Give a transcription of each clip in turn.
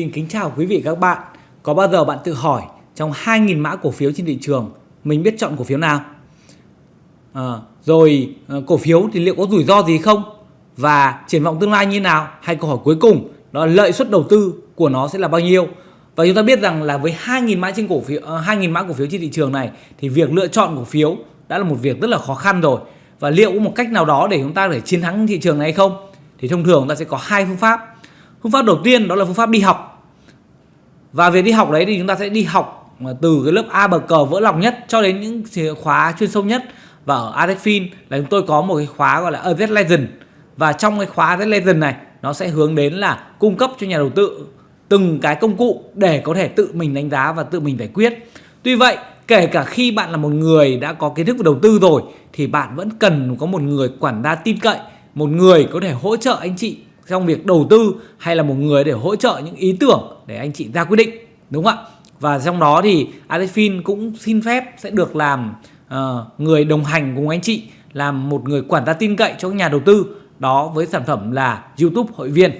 Xin kính chào quý vị các bạn. Có bao giờ bạn tự hỏi trong 2.000 mã cổ phiếu trên thị trường mình biết chọn cổ phiếu nào? À, rồi ờ, cổ phiếu thì liệu có rủi ro gì không? Và triển vọng tương lai như nào? Hay câu hỏi cuối cùng đó là lợi suất đầu tư của nó sẽ là bao nhiêu? Và chúng ta biết rằng là với 2.000 mã trên cổ phiếu ờ, 2.000 mã cổ phiếu trên thị trường này thì việc lựa chọn cổ phiếu đã là một việc rất là khó khăn rồi. Và liệu có một cách nào đó để chúng ta để chiến thắng thị trường này hay không? Thì thông thường chúng ta sẽ có hai phương pháp phương pháp đầu tiên đó là phương pháp đi học. Và việc đi học đấy thì chúng ta sẽ đi học ờ, từ cái lớp A bậc cờ vỡ lòng nhất cho đến những khóa chuyên sâu nhất. Và ở Adefin là chúng tôi có một cái khóa gọi là AZ Legend. Và trong cái khóa AZ Legend này, nó sẽ hướng đến là cung cấp cho nhà đầu tư từng cái công cụ để có thể tự mình đánh giá và tự mình giải quyết. Tuy vậy, kể cả khi bạn là một người đã có kiến thức về đầu tư rồi, thì bạn vẫn cần có một người quản gia tin cậy, một người có thể hỗ trợ anh chị trong việc đầu tư hay là một người để hỗ trợ những ý tưởng để anh chị ra quyết định đúng không ạ? Và trong đó thì Adefin cũng xin phép sẽ được làm uh, người đồng hành cùng anh chị làm một người quản gia tin cậy cho các nhà đầu tư đó với sản phẩm là YouTube hội viên.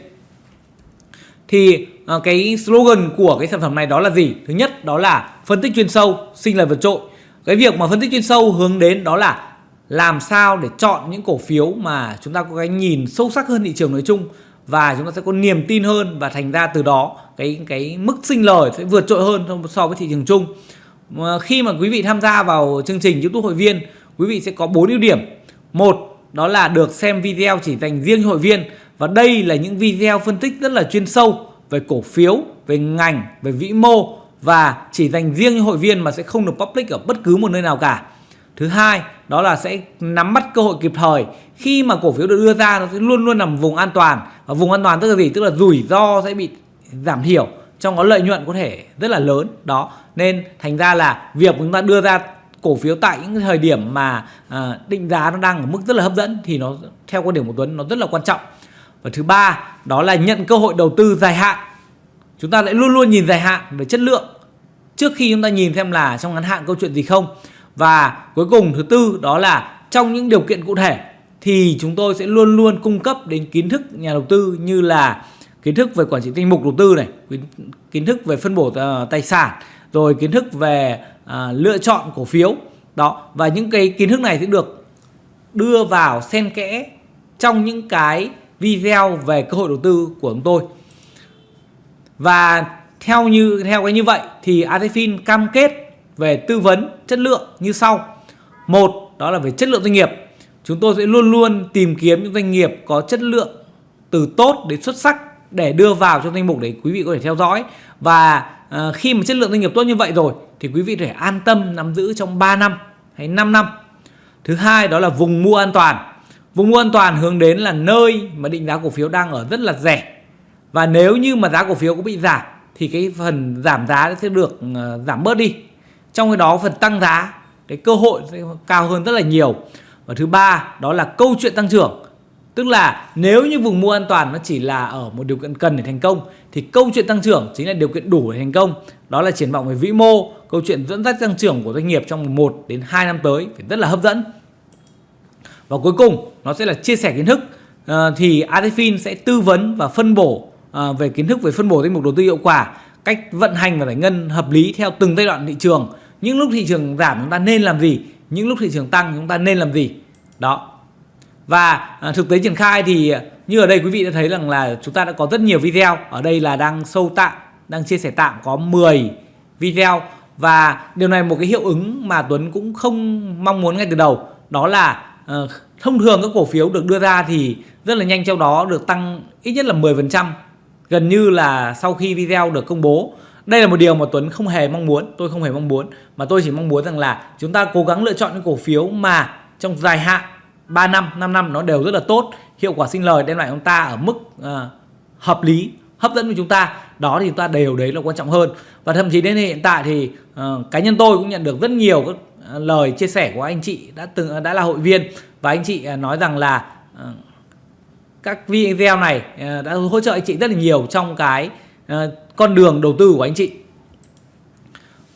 Thì uh, cái slogan của cái sản phẩm này đó là gì? Thứ nhất đó là phân tích chuyên sâu sinh lời vượt trội. Cái việc mà phân tích chuyên sâu hướng đến đó là làm sao để chọn những cổ phiếu mà chúng ta có cái nhìn sâu sắc hơn thị trường nói chung và chúng ta sẽ có niềm tin hơn và thành ra từ đó cái cái mức sinh lời sẽ vượt trội hơn so với thị trường chung. Khi mà quý vị tham gia vào chương trình YouTube hội viên, quý vị sẽ có bốn ưu điểm. Một, đó là được xem video chỉ dành riêng hội viên. Và đây là những video phân tích rất là chuyên sâu về cổ phiếu, về ngành, về vĩ mô. Và chỉ dành riêng cho hội viên mà sẽ không được public ở bất cứ một nơi nào cả. Thứ hai đó là sẽ nắm bắt cơ hội kịp thời. Khi mà cổ phiếu được đưa ra nó sẽ luôn luôn nằm vùng an toàn. Và vùng an toàn tức là gì? Tức là rủi ro sẽ bị giảm thiểu trong đó lợi nhuận có thể rất là lớn. Đó nên thành ra là việc chúng ta đưa ra cổ phiếu tại những thời điểm mà à, định giá nó đang ở mức rất là hấp dẫn thì nó theo quan điểm của Tuấn nó rất là quan trọng. Và thứ ba đó là nhận cơ hội đầu tư dài hạn. Chúng ta lại luôn luôn nhìn dài hạn về chất lượng. Trước khi chúng ta nhìn xem là trong ngắn hạn câu chuyện gì không và cuối cùng thứ tư đó là trong những điều kiện cụ thể thì chúng tôi sẽ luôn luôn cung cấp đến kiến thức nhà đầu tư như là kiến thức về quản trị danh mục đầu tư này, kiến thức về phân bổ ờ, tài sản, rồi kiến thức về à, lựa chọn cổ phiếu. Đó, và những cái kiến thức này sẽ được đưa vào xen kẽ trong những cái video về cơ hội đầu tư của chúng tôi. Và theo như theo cái như vậy thì Adefin cam kết về tư vấn chất lượng như sau. Một đó là về chất lượng doanh nghiệp. Chúng tôi sẽ luôn luôn tìm kiếm những doanh nghiệp có chất lượng từ tốt đến xuất sắc để đưa vào trong danh mục để quý vị có thể theo dõi. Và à, khi mà chất lượng doanh nghiệp tốt như vậy rồi thì quý vị có thể an tâm nắm giữ trong 3 năm hay 5 năm. Thứ hai đó là vùng mua an toàn. Vùng mua an toàn hướng đến là nơi mà định giá cổ phiếu đang ở rất là rẻ. Và nếu như mà giá cổ phiếu có bị giảm thì cái phần giảm giá sẽ được uh, giảm bớt đi trong cái đó phần tăng giá cái cơ hội sẽ cao hơn rất là nhiều. Và thứ ba đó là câu chuyện tăng trưởng. Tức là nếu như vùng mua an toàn nó chỉ là ở một điều kiện cần để thành công thì câu chuyện tăng trưởng chính là điều kiện đủ để thành công. Đó là triển vọng về vĩ mô câu chuyện dẫn dắt tăng trưởng của doanh nghiệp trong 1 đến 2 năm tới phải rất là hấp dẫn. Và cuối cùng nó sẽ là chia sẻ kiến thức. À, thì Adefin sẽ tư vấn và phân bổ à, về kiến thức về phân bổ danh mục đầu tư hiệu quả cách vận hành và giải ngân hợp lý theo từng giai đoạn thị trường những lúc thị trường giảm chúng ta nên làm gì? Những lúc thị trường tăng chúng ta nên làm gì? Đó. Và à, thực tế triển khai thì à, như ở đây quý vị đã thấy rằng là chúng ta đã có rất nhiều video. Ở đây là đang sâu tạm đang chia sẻ tạm có 10 video. Và điều này một cái hiệu ứng mà Tuấn cũng không mong muốn ngay từ đầu. Đó là uh, thông thường các cổ phiếu được đưa ra thì rất là nhanh trong đó được tăng ít nhất là 10% gần như là sau khi video được công bố đây là một điều mà Tuấn không hề mong muốn tôi không hề mong muốn. Mà tôi chỉ mong muốn rằng là chúng ta cố gắng lựa chọn những cổ phiếu mà trong dài hạn 3 năm 5 năm nó đều rất là tốt hiệu quả sinh lời đem lại chúng ta ở mức uh, hợp lý hấp dẫn với chúng ta. Đó thì chúng ta đều đấy là quan trọng hơn. Và thậm chí đến hiện tại thì uh, cá nhân tôi cũng nhận được rất nhiều các ờ, lời chia sẻ của anh chị đã từng đã là hội viên. Và anh chị nói rằng là uh, các video này uh, đã hỗ trợ anh chị rất là nhiều trong cái uh, con đường đầu tư của anh chị.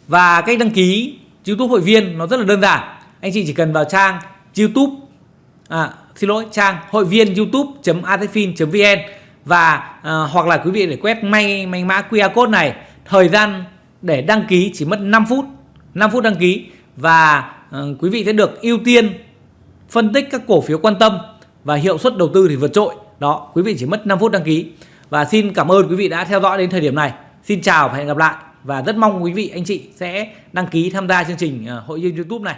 Và cách đăng ký YouTube hội viên nó rất là đơn giản. Anh chị chỉ cần vào trang YouTube à, xin lỗi trang hội viên youtube.atfin.vn và à, hoặc là quý vị để quét may may mã QR code này thời gian để đăng ký chỉ mất 5 phút 5 phút đăng ký và à, quý vị sẽ được ưu tiên phân tích các cổ phiếu quan tâm và hiệu suất đầu tư thì vượt trội. Đó quý vị chỉ mất 5 phút đăng ký và xin cảm ơn quý vị đã theo dõi đến thời điểm này. Xin chào và hẹn gặp lại. Và rất mong quý vị, anh chị sẽ đăng ký tham gia chương trình ờ, hội viên YouTube này.